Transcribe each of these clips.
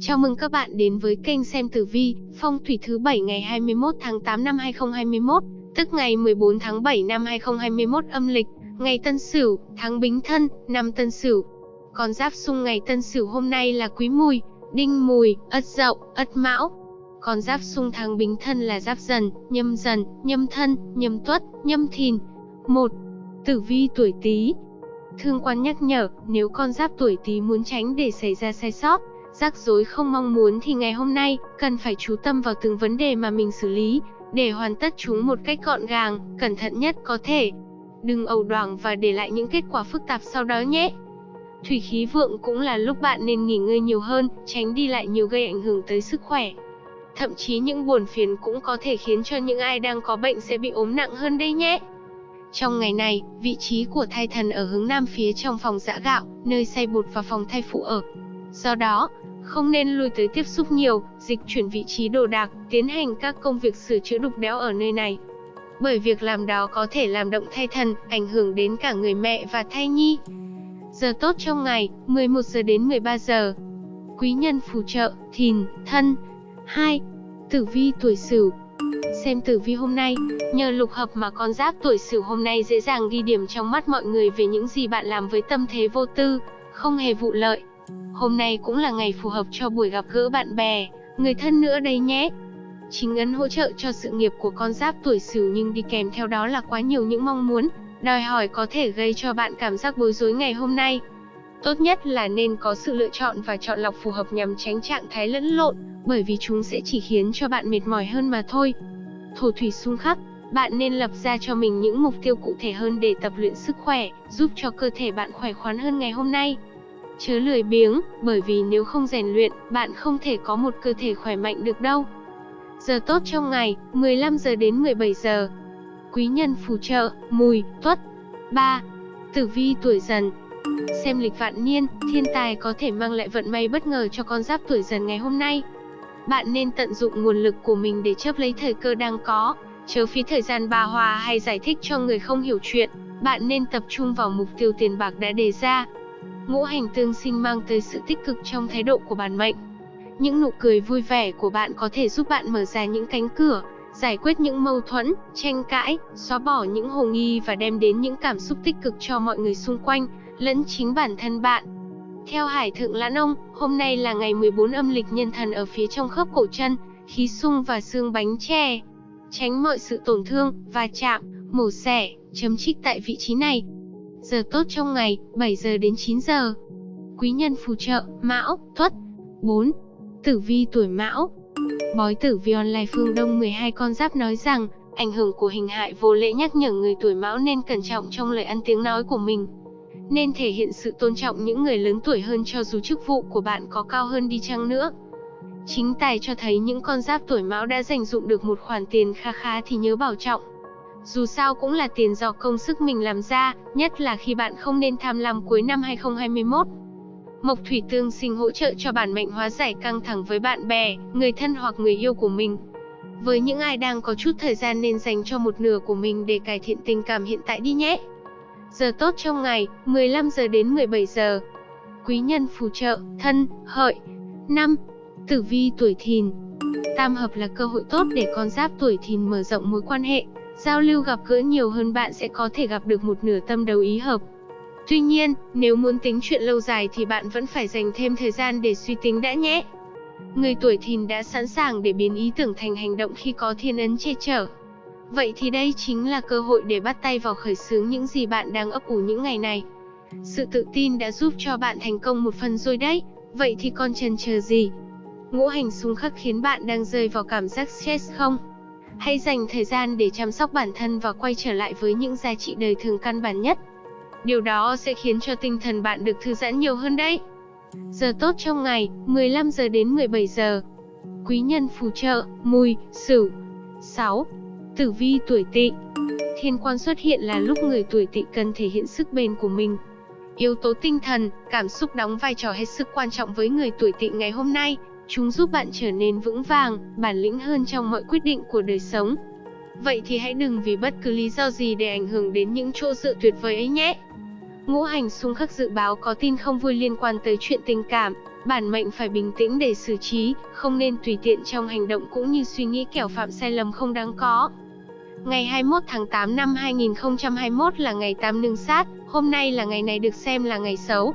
Chào mừng các bạn đến với kênh xem tử vi, phong thủy thứ 7 ngày 21 tháng 8 năm 2021, tức ngày 14 tháng 7 năm 2021 âm lịch, ngày Tân Sửu, tháng Bính Thân, năm Tân Sửu. Con giáp xung ngày Tân Sửu hôm nay là Quý Mùi, Đinh Mùi, Ất Dậu, Ất Mão. Con giáp xung tháng Bính Thân là Giáp Dần, Nhâm Dần, Nhâm Thân, Nhâm Tuất, Nhâm Thìn. 1. Tử vi tuổi Tý. Thương quan nhắc nhở, nếu con giáp tuổi Tý muốn tránh để xảy ra sai sót, rắc rối không mong muốn thì ngày hôm nay cần phải chú tâm vào từng vấn đề mà mình xử lý để hoàn tất chúng một cách gọn gàng, cẩn thận nhất có thể. Đừng ẩu đoảng và để lại những kết quả phức tạp sau đó nhé. Thủy khí vượng cũng là lúc bạn nên nghỉ ngơi nhiều hơn, tránh đi lại nhiều gây ảnh hưởng tới sức khỏe. Thậm chí những buồn phiền cũng có thể khiến cho những ai đang có bệnh sẽ bị ốm nặng hơn đây nhé. Trong ngày này, vị trí của thai thần ở hướng nam phía trong phòng giã gạo, nơi xay bột và phòng thai phụ ở. Do đó, không nên lui tới tiếp xúc nhiều, dịch chuyển vị trí đồ đạc, tiến hành các công việc sửa chữa đục đẽo ở nơi này. Bởi việc làm đó có thể làm động thai thần, ảnh hưởng đến cả người mẹ và thai nhi. Giờ tốt trong ngày, 11 giờ đến 13 giờ. Quý nhân phù trợ, thìn, thân. 2. Tử vi tuổi Sửu. Xem tử vi hôm nay, nhờ lục hợp mà con giáp tuổi Sửu hôm nay dễ dàng ghi điểm trong mắt mọi người về những gì bạn làm với tâm thế vô tư, không hề vụ lợi. Hôm nay cũng là ngày phù hợp cho buổi gặp gỡ bạn bè, người thân nữa đây nhé. Chính ấn hỗ trợ cho sự nghiệp của con giáp tuổi Sửu nhưng đi kèm theo đó là quá nhiều những mong muốn, đòi hỏi có thể gây cho bạn cảm giác bối rối ngày hôm nay. Tốt nhất là nên có sự lựa chọn và chọn lọc phù hợp nhằm tránh trạng thái lẫn lộn, bởi vì chúng sẽ chỉ khiến cho bạn mệt mỏi hơn mà thôi. Thổ thủy xung khắc, bạn nên lập ra cho mình những mục tiêu cụ thể hơn để tập luyện sức khỏe, giúp cho cơ thể bạn khỏe khoắn hơn ngày hôm nay. Chớ lười biếng, bởi vì nếu không rèn luyện, bạn không thể có một cơ thể khỏe mạnh được đâu. Giờ tốt trong ngày, 15 giờ đến 17 giờ. Quý nhân phù trợ, mùi, tuất. 3. Tử vi tuổi dần, Xem lịch vạn niên, thiên tài có thể mang lại vận may bất ngờ cho con giáp tuổi dần ngày hôm nay. Bạn nên tận dụng nguồn lực của mình để chấp lấy thời cơ đang có, chớ phí thời gian bà hòa hay giải thích cho người không hiểu chuyện. Bạn nên tập trung vào mục tiêu tiền bạc đã đề ra. Ngũ hành tương sinh mang tới sự tích cực trong thái độ của bản mệnh. Những nụ cười vui vẻ của bạn có thể giúp bạn mở ra những cánh cửa, giải quyết những mâu thuẫn, tranh cãi, xóa bỏ những hồ nghi và đem đến những cảm xúc tích cực cho mọi người xung quanh, lẫn chính bản thân bạn. Theo Hải Thượng Lãn Ông, hôm nay là ngày 14 âm lịch nhân thần ở phía trong khớp cổ chân, khí sung và xương bánh tre. Tránh mọi sự tổn thương, va chạm, mổ xẻ, chấm trích tại vị trí này. Giờ tốt trong ngày, 7 giờ đến 9 giờ. Quý nhân phù trợ, Mão, Tuất. 4. Tử vi tuổi Mão. Bói tử vi online phương Đông 12 con giáp nói rằng, ảnh hưởng của hình hại vô lễ nhắc nhở người tuổi Mão nên cẩn trọng trong lời ăn tiếng nói của mình nên thể hiện sự tôn trọng những người lớn tuổi hơn cho dù chức vụ của bạn có cao hơn đi chăng nữa. Chính tài cho thấy những con giáp tuổi mão đã dành dụng được một khoản tiền kha khá thì nhớ bảo trọng. Dù sao cũng là tiền do công sức mình làm ra, nhất là khi bạn không nên tham lam cuối năm 2021. Mộc thủy tương sinh hỗ trợ cho bản mệnh hóa giải căng thẳng với bạn bè, người thân hoặc người yêu của mình. Với những ai đang có chút thời gian nên dành cho một nửa của mình để cải thiện tình cảm hiện tại đi nhé. Giờ tốt trong ngày, 15 giờ đến 17 giờ. Quý nhân phù trợ, thân, hợi. 5. Tử vi tuổi thìn. Tam hợp là cơ hội tốt để con giáp tuổi thìn mở rộng mối quan hệ, giao lưu gặp gỡ nhiều hơn bạn sẽ có thể gặp được một nửa tâm đầu ý hợp. Tuy nhiên, nếu muốn tính chuyện lâu dài thì bạn vẫn phải dành thêm thời gian để suy tính đã nhé. Người tuổi thìn đã sẵn sàng để biến ý tưởng thành hành động khi có thiên ấn che chở. Vậy thì đây chính là cơ hội để bắt tay vào khởi xướng những gì bạn đang ấp ủ những ngày này. Sự tự tin đã giúp cho bạn thành công một phần rồi đấy, vậy thì còn chần chờ gì? Ngũ hành xung khắc khiến bạn đang rơi vào cảm giác stress không? Hãy dành thời gian để chăm sóc bản thân và quay trở lại với những giá trị đời thường căn bản nhất. Điều đó sẽ khiến cho tinh thần bạn được thư giãn nhiều hơn đấy. Giờ tốt trong ngày, 15 giờ đến 17 giờ. Quý nhân phù trợ, mùi, sửu. 6. Tử vi tuổi tỵ Thiên quan xuất hiện là lúc người tuổi tỵ cần thể hiện sức bền của mình. Yếu tố tinh thần, cảm xúc đóng vai trò hết sức quan trọng với người tuổi tỵ ngày hôm nay. Chúng giúp bạn trở nên vững vàng, bản lĩnh hơn trong mọi quyết định của đời sống. Vậy thì hãy đừng vì bất cứ lý do gì để ảnh hưởng đến những chỗ dựa tuyệt vời ấy nhé. Ngũ hành xung khắc dự báo có tin không vui liên quan tới chuyện tình cảm, Bản mệnh phải bình tĩnh để xử trí, không nên tùy tiện trong hành động cũng như suy nghĩ kẻo phạm sai lầm không đáng có. Ngày 21 tháng 8 năm 2021 là ngày tam nương sát, hôm nay là ngày này được xem là ngày xấu.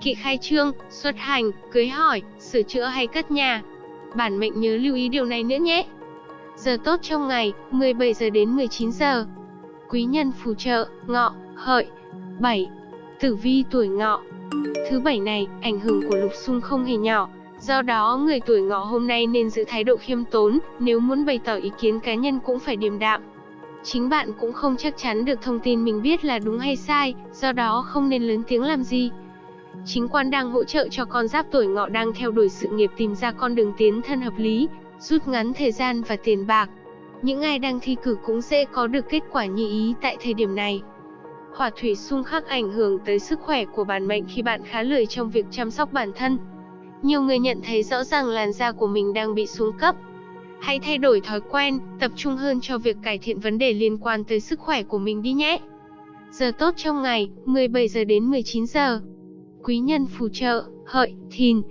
Kỵ khai trương, xuất hành, cưới hỏi, sửa chữa hay cất nhà. Bản mệnh nhớ lưu ý điều này nữa nhé. Giờ tốt trong ngày, 17 giờ đến 19 giờ. Quý nhân phù trợ, ngọ, hợi. 7. Tử vi tuổi ngọ. Thứ bảy này, ảnh hưởng của lục xung không hề nhỏ. Do đó, người tuổi ngọ hôm nay nên giữ thái độ khiêm tốn, nếu muốn bày tỏ ý kiến cá nhân cũng phải điềm đạm. Chính bạn cũng không chắc chắn được thông tin mình biết là đúng hay sai, do đó không nên lớn tiếng làm gì. Chính quan đang hỗ trợ cho con giáp tuổi ngọ đang theo đuổi sự nghiệp tìm ra con đường tiến thân hợp lý, rút ngắn thời gian và tiền bạc. Những ai đang thi cử cũng sẽ có được kết quả như ý tại thời điểm này. Hỏa thủy xung khắc ảnh hưởng tới sức khỏe của bản mệnh khi bạn khá lười trong việc chăm sóc bản thân. Nhiều người nhận thấy rõ ràng làn da của mình đang bị xuống cấp. Hãy thay đổi thói quen, tập trung hơn cho việc cải thiện vấn đề liên quan tới sức khỏe của mình đi nhé. Giờ tốt trong ngày, 17 giờ đến 19 giờ. Quý nhân phù trợ, hợi, thìn.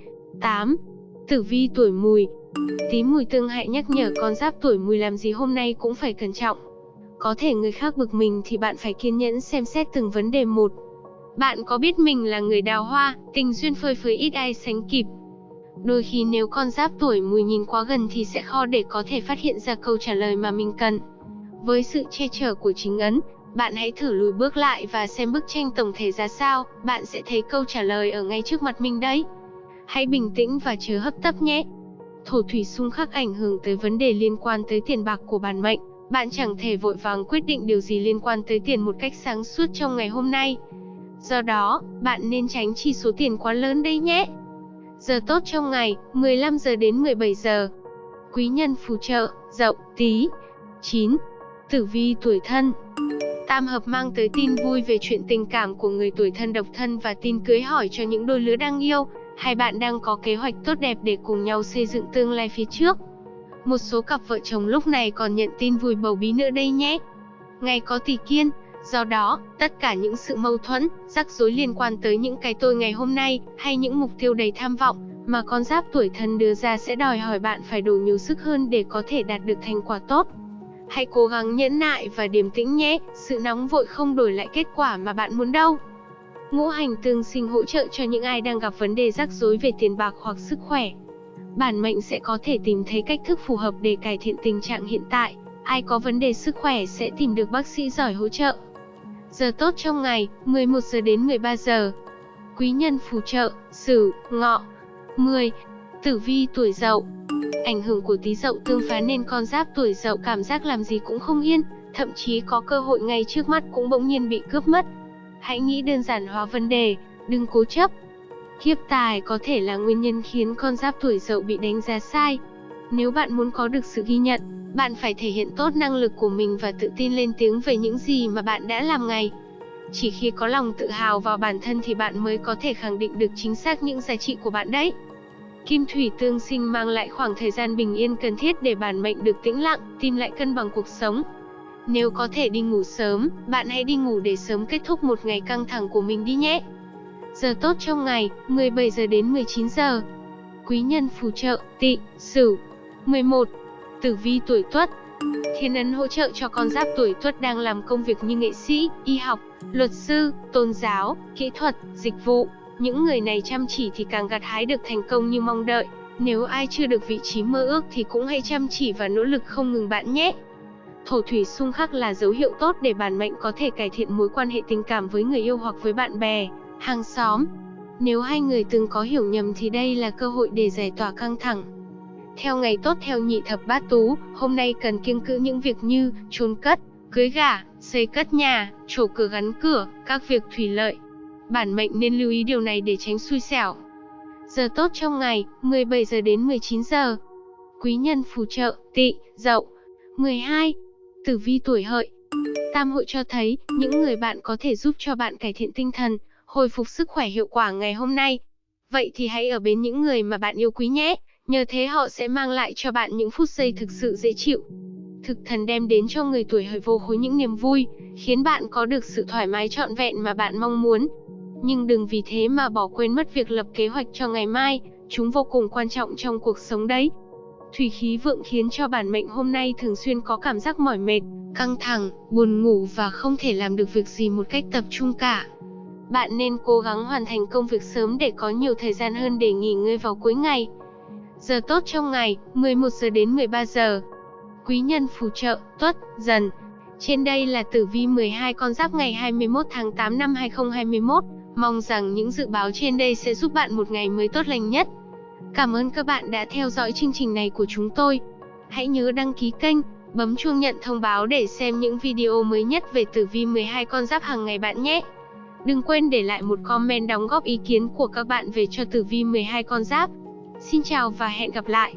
8. Tử vi tuổi mùi. Tí mùi tương hại nhắc nhở con giáp tuổi mùi làm gì hôm nay cũng phải cẩn trọng. Có thể người khác bực mình thì bạn phải kiên nhẫn xem xét từng vấn đề một. Bạn có biết mình là người đào hoa, tình duyên phơi phới ít ai sánh kịp. Đôi khi nếu con giáp tuổi mùi nhìn quá gần thì sẽ khó để có thể phát hiện ra câu trả lời mà mình cần. Với sự che chở của chính ấn, bạn hãy thử lùi bước lại và xem bức tranh tổng thể ra sao, bạn sẽ thấy câu trả lời ở ngay trước mặt mình đấy. Hãy bình tĩnh và chớ hấp tấp nhé. Thổ thủy xung khắc ảnh hưởng tới vấn đề liên quan tới tiền bạc của bản mệnh. Bạn chẳng thể vội vàng quyết định điều gì liên quan tới tiền một cách sáng suốt trong ngày hôm nay. Do đó, bạn nên tránh chi số tiền quá lớn đấy nhé. Giờ tốt trong ngày, 15 giờ đến 17 giờ. Quý nhân phù trợ, dậu, tí. 9. Tử vi tuổi thân Tam hợp mang tới tin vui về chuyện tình cảm của người tuổi thân độc thân và tin cưới hỏi cho những đôi lứa đang yêu, hai bạn đang có kế hoạch tốt đẹp để cùng nhau xây dựng tương lai phía trước. Một số cặp vợ chồng lúc này còn nhận tin vui bầu bí nữa đây nhé. Ngày có tỷ kiên, do đó, tất cả những sự mâu thuẫn, rắc rối liên quan tới những cái tôi ngày hôm nay, hay những mục tiêu đầy tham vọng, mà con giáp tuổi thân đưa ra sẽ đòi hỏi bạn phải đủ nhiều sức hơn để có thể đạt được thành quả tốt. Hãy cố gắng nhẫn nại và điềm tĩnh nhé, sự nóng vội không đổi lại kết quả mà bạn muốn đâu. Ngũ hành tương sinh hỗ trợ cho những ai đang gặp vấn đề rắc rối về tiền bạc hoặc sức khỏe. Bản mệnh sẽ có thể tìm thấy cách thức phù hợp để cải thiện tình trạng hiện tại. Ai có vấn đề sức khỏe sẽ tìm được bác sĩ giỏi hỗ trợ. Giờ tốt trong ngày, 11 giờ đến 13 giờ. Quý nhân phù trợ, Sửu, Ngọ. 10. Tử vi tuổi Dậu. Ảnh hưởng của Tý Dậu tương phá nên con giáp tuổi Dậu cảm giác làm gì cũng không yên, thậm chí có cơ hội ngay trước mắt cũng bỗng nhiên bị cướp mất. Hãy nghĩ đơn giản hóa vấn đề, đừng cố chấp. Kiếp tài có thể là nguyên nhân khiến con giáp tuổi Dậu bị đánh giá sai. Nếu bạn muốn có được sự ghi nhận, bạn phải thể hiện tốt năng lực của mình và tự tin lên tiếng về những gì mà bạn đã làm ngày. Chỉ khi có lòng tự hào vào bản thân thì bạn mới có thể khẳng định được chính xác những giá trị của bạn đấy. Kim thủy tương sinh mang lại khoảng thời gian bình yên cần thiết để bản mệnh được tĩnh lặng, tìm lại cân bằng cuộc sống. Nếu có thể đi ngủ sớm, bạn hãy đi ngủ để sớm kết thúc một ngày căng thẳng của mình đi nhé. Giờ tốt trong ngày, 17 giờ đến 19 giờ. Quý nhân phù trợ, tị, sửu. 11. Tử vi tuổi tuất Thiên ấn hỗ trợ cho con giáp tuổi tuất đang làm công việc như nghệ sĩ, y học, luật sư, tôn giáo, kỹ thuật, dịch vụ. Những người này chăm chỉ thì càng gặt hái được thành công như mong đợi. Nếu ai chưa được vị trí mơ ước thì cũng hãy chăm chỉ và nỗ lực không ngừng bạn nhé. Thổ thủy xung khắc là dấu hiệu tốt để bản mệnh có thể cải thiện mối quan hệ tình cảm với người yêu hoặc với bạn bè, hàng xóm. Nếu hai người từng có hiểu nhầm thì đây là cơ hội để giải tỏa căng thẳng. Theo ngày tốt theo nhị thập bát tú, hôm nay cần kiêng cữ những việc như chôn cất, cưới gả, xây cất nhà, trổ cửa gắn cửa, các việc thủy lợi. Bản mệnh nên lưu ý điều này để tránh xui xẻo. Giờ tốt trong ngày, 17 giờ đến 19 giờ. Quý nhân phù trợ, tị, dậu. 12. Tử vi tuổi hợi. Tam hội cho thấy, những người bạn có thể giúp cho bạn cải thiện tinh thần, hồi phục sức khỏe hiệu quả ngày hôm nay. Vậy thì hãy ở bên những người mà bạn yêu quý nhé, nhờ thế họ sẽ mang lại cho bạn những phút giây thực sự dễ chịu. Thực thần đem đến cho người tuổi hợi vô khối những niềm vui, khiến bạn có được sự thoải mái trọn vẹn mà bạn mong muốn. Nhưng đừng vì thế mà bỏ quên mất việc lập kế hoạch cho ngày mai, chúng vô cùng quan trọng trong cuộc sống đấy. Thủy khí vượng khiến cho bản mệnh hôm nay thường xuyên có cảm giác mỏi mệt, căng thẳng, buồn ngủ và không thể làm được việc gì một cách tập trung cả. Bạn nên cố gắng hoàn thành công việc sớm để có nhiều thời gian hơn để nghỉ ngơi vào cuối ngày. Giờ tốt trong ngày, 11 giờ đến 13 giờ. Quý nhân phù trợ, tuất, dần. Trên đây là tử vi 12 con giáp ngày 21 tháng 8 năm 2021. Mong rằng những dự báo trên đây sẽ giúp bạn một ngày mới tốt lành nhất. Cảm ơn các bạn đã theo dõi chương trình này của chúng tôi. Hãy nhớ đăng ký kênh, bấm chuông nhận thông báo để xem những video mới nhất về tử vi 12 con giáp hàng ngày bạn nhé. Đừng quên để lại một comment đóng góp ý kiến của các bạn về cho tử vi 12 con giáp. Xin chào và hẹn gặp lại.